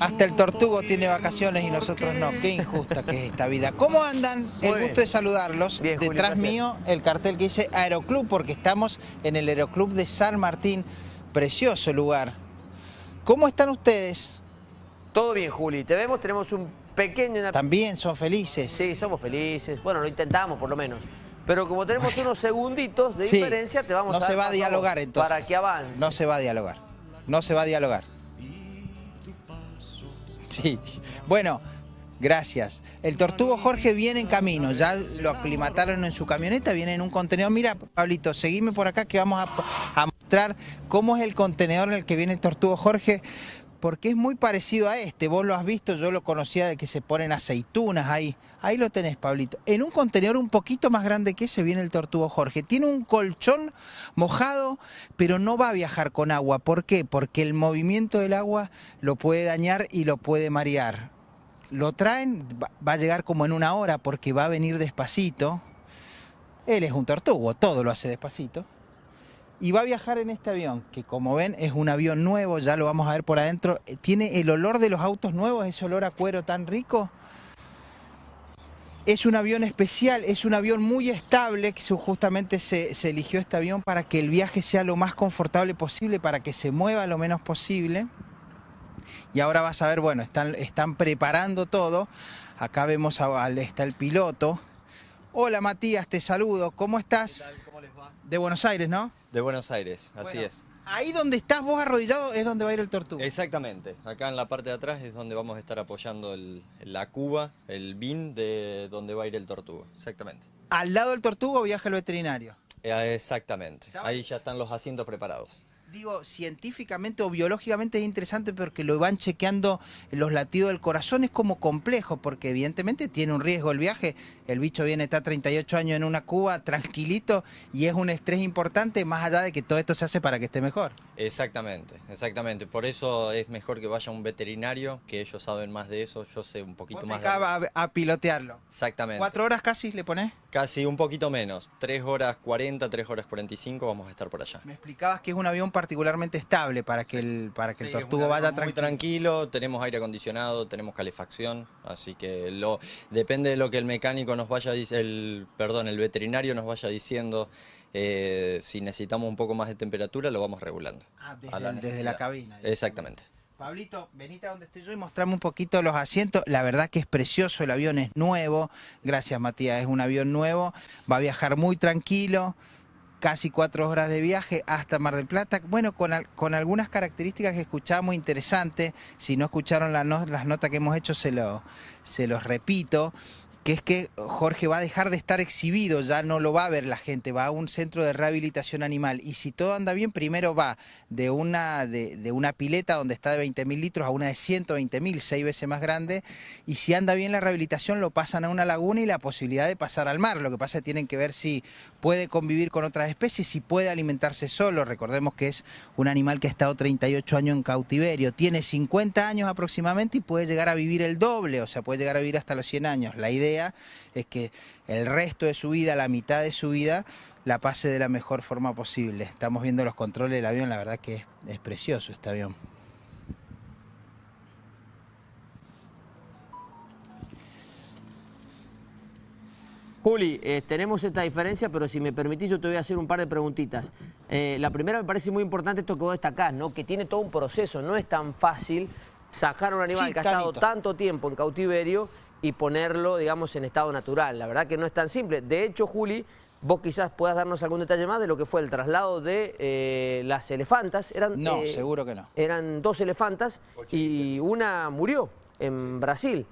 Hasta el tortugo tiene vacaciones y nosotros no. Qué injusta que es esta vida. ¿Cómo andan? el gusto de saludarlos. Detrás mío el cartel que dice Aeroclub porque estamos en el Aeroclub de San Martín. Precioso lugar. ¿Cómo están ustedes? Todo bien, Juli. Te vemos, tenemos un pequeño... También son felices. Sí, somos felices. Bueno, lo intentamos por lo menos. Pero como tenemos unos segunditos de diferencia, te vamos no a... No se va a dialogar entonces. Para que avance. No se va a dialogar. No se va a dialogar. Bueno, gracias. El Tortugo Jorge viene en camino, ya lo aclimataron en su camioneta, viene en un contenedor. Mira, Pablito, seguime por acá que vamos a, mostrar cómo es el contenedor en el que viene el Tortugo Jorge porque es muy parecido a este. Vos lo has visto, yo lo conocía de que se ponen aceitunas ahí. Ahí lo tenés, Pablito. En un contenedor un poquito más grande que ese viene el Tortugo Jorge. Tiene un colchón mojado, pero no va a viajar con agua. ¿Por qué? Porque el movimiento del agua lo puede dañar y lo puede marear. Lo traen, va a llegar como en una hora porque va a venir despacito. Él es un tortugo, todo lo hace despacito y va a viajar en este avión, que como ven es un avión nuevo, ya lo vamos a ver por adentro. Eh, tiene el olor de los autos nuevos, ese olor a cuero tan rico. Es un avión especial, es un avión muy estable, que justamente se, eligió este avión para que el viaje sea lo más confortable posible, para que se mueva lo menos posible. Y ahora vas a ver, bueno, están, están preparando todo. Acá vemos, a, está el piloto. Hola Matías, te saludo, ¿cómo estás? ¿Cómo les va? De Buenos Aires, ¿no? De Buenos Aires, así es. Ahí donde estás vos arrodillado es donde va a ir el tortugo. Exactamente, acá en la parte de atrás es donde vamos a estar apoyando la cuba, el bin de donde va a ir el tortugo, exactamente. Al lado del tortugo viaja el veterinario. Eh, exactamente, ahí ya están los asientos preparados digo, científicamente o biológicamente es interesante porque lo van chequeando los latidos del corazón, es como complejo, porque evidentemente tiene un riesgo el viaje, el bicho viene, está 38 años en una cuba, tranquilito, y es un estrés importante, más allá de que todo esto se hace para que esté mejor. Exactamente, exactamente, por eso es mejor que vaya un veterinario, que ellos saben más de eso, yo sé un poquito más. Acaba a, a, pilotearlo. Exactamente. ¿Cuatro horas casi le pones? Casi un poquito menos, 3 horas 40, 3 horas 45 vamos a estar por allá. Me explicabas que es un avión particularmente estable para que el, para que el tortugo vaya tranquilo. tranquilo, tenemos aire acondicionado, tenemos calefacción, así que lo depende de lo que el mecánico nos vaya el perdón, el veterinario nos vaya diciendo eh, si necesitamos un poco más de temperatura, lo vamos regulando. Ah, desde, la, cabina. Exactamente. Pablito, venite a donde estoy yo y mostrame un poquito los asientos. La verdad que es precioso, el avión es nuevo. Gracias, Matías, es un avión nuevo. Va a viajar muy tranquilo casi cuatro horas de viaje hasta Mar del Plata, bueno, con, con algunas características que escuchamos interesantes, si no escucharon las notas que hemos hecho se, lo, se los repito, que es que Jorge va a dejar de estar exhibido, ya no lo va a ver la gente, va a un centro de rehabilitación animal. Y si todo anda bien, primero va de una, de, una pileta donde está de 20.000 litros a una de 120.000, seis veces más grande, y si anda bien la rehabilitación lo pasan a una laguna y la posibilidad de pasar al mar, lo que pasa es que tienen que ver si puede convivir con otras especies, si puede alimentarse solo, recordemos que es un animal que ha estado 38 años en cautiverio, tiene 50 años aproximadamente y puede llegar a vivir el doble, o sea, puede llegar a vivir hasta los 100 años. La idea es que el resto de su vida, la mitad de su vida, la pase de la mejor forma posible. Estamos viendo los controles del avión, la verdad que es, precioso este avión. Juli, eh, tenemos esta diferencia, pero si me permitís yo te voy a hacer un par de preguntitas. Eh, la primera me parece muy importante esto que vos destacás, ¿no? que tiene todo un proceso, no es tan fácil sacar un animal que ha estado tanto tiempo en cautiverio y ponerlo, digamos, en estado natural. La verdad que no es tan simple. De hecho, Juli, vos quizás puedas darnos algún detalle más de lo que fue el traslado de eh, las elefantas. Eran, no, eh, seguro que no. Eran dos elefantas y una murió en Brasil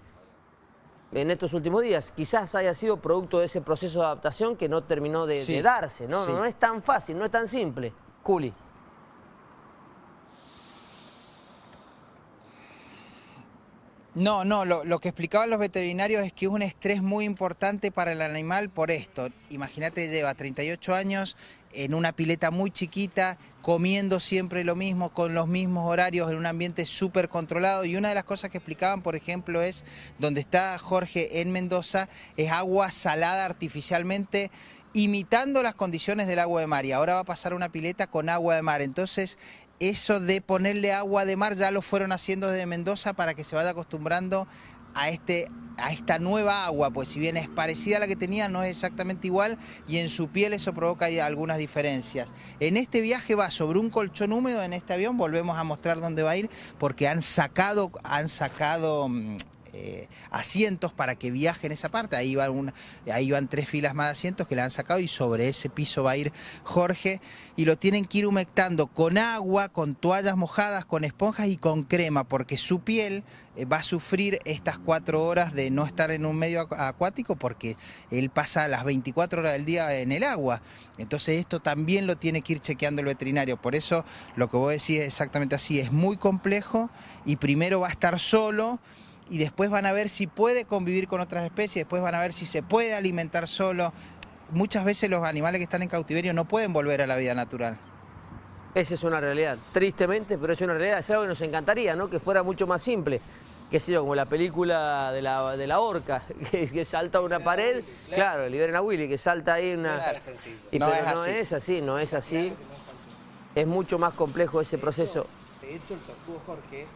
en estos últimos días. Quizás haya sido producto de ese proceso de adaptación que no terminó de, darse. ¿no? no es tan fácil, no es tan simple. Juli. No, no, lo, que explicaban los veterinarios es que es un estrés muy importante para el animal por esto. Imagínate, lleva 38 años en una pileta muy chiquita, comiendo siempre lo mismo, con los mismos horarios, en un ambiente súper controlado. Y una de las cosas que explicaban, por ejemplo, es donde está Jorge en Mendoza, es agua salada artificialmente imitando las condiciones del agua de mar y ahora va a pasar una pileta con agua de mar. Entonces eso de ponerle agua de mar ya lo fueron haciendo desde Mendoza para que se vaya acostumbrando a, este, a esta nueva agua, pues si bien es parecida a la que tenía, no es exactamente igual y en su piel eso provoca algunas diferencias. En este viaje va sobre un colchón húmedo en este avión, volvemos a mostrar dónde va a ir porque han sacado, han sacado mm, eh, asientos para que viajen esa parte. Ahí van, ahí van tres filas más de asientos que le han sacado y sobre ese piso va a ir Jorge y lo tienen que ir humectando con agua, con toallas mojadas, con esponjas y con crema porque su piel eh, va a sufrir estas cuatro horas de no estar en un medio acuático porque él pasa las 24 horas del día en el agua. Entonces esto también lo tiene que ir chequeando el veterinario. Por eso lo que vos decís es exactamente así, es muy complejo y primero va a estar solo y después van a ver si puede convivir con otras especies, después van a ver si se puede alimentar solo. Muchas veces los animales que están en cautiverio no pueden volver a la vida natural. Esa es una realidad, tristemente, pero es una realidad, es algo que nos encantaría, ¿no? Que fuera mucho más simple. Qué sé yo, como la película de la, de la orca, que, salta una pared, claro, liberen a Willy, que salta ahí una... Y, no, pero no es así, no es así. Es mucho más complejo ese proceso. De hecho, el tortugo Jorge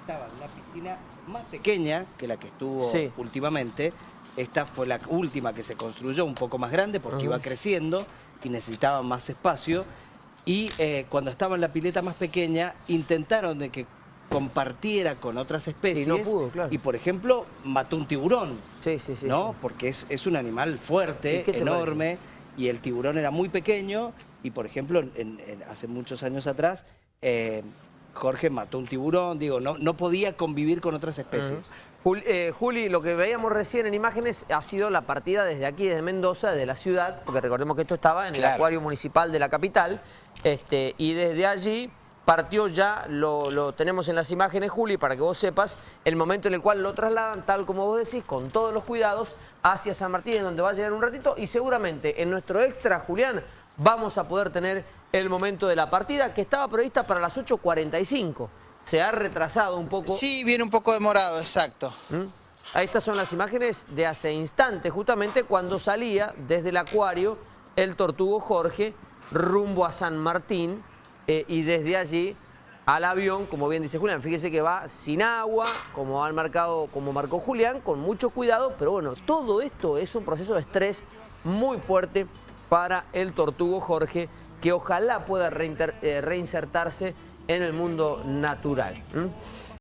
estaba en una piscina más pequeña que la que estuvo últimamente. Esta fue la última que se construyó un poco más grande porque iba creciendo y necesitaba más espacio. Y eh, cuando estaba en la pileta más pequeña, intentaron de que compartiera con otras especies. Y, por ejemplo, mató un tiburón. Sí, sí, sí. ¿no? Porque es, un animal fuerte, enorme, y el tiburón era muy pequeño. Y por ejemplo, hace muchos años atrás, eh, Jorge mató un tiburón, digo, no, no podía convivir con otras especies. Eh, Juli, lo que veíamos recién en imágenes ha sido la partida desde aquí, desde Mendoza, de la ciudad, porque recordemos que esto estaba en el acuario municipal de la capital, este, y desde allí partió ya, lo, lo, tenemos en las imágenes, Juli, para que vos sepas, el momento en el cual lo trasladan, tal como vos decís, con todos los cuidados, hacia San Martín, en donde va a llegar un ratito, y seguramente en nuestro extra, Julián, vamos a poder tener el momento de la partida, que estaba prevista para las 8.45. Se ha retrasado un poco. Sí, viene un poco demorado, exacto. ¿Mm? Estas son las imágenes de hace instantes, justamente cuando salía desde el acuario el tortugo Jorge rumbo a San Martín eh, y desde allí al avión, como bien dice Julián, fíjese que va sin agua, como han marcado, como marcó Julián, con mucho cuidado, pero bueno, todo esto es un proceso de estrés muy fuerte para el tortugo Jorge, que ojalá pueda eh, reinsertarse en el mundo natural.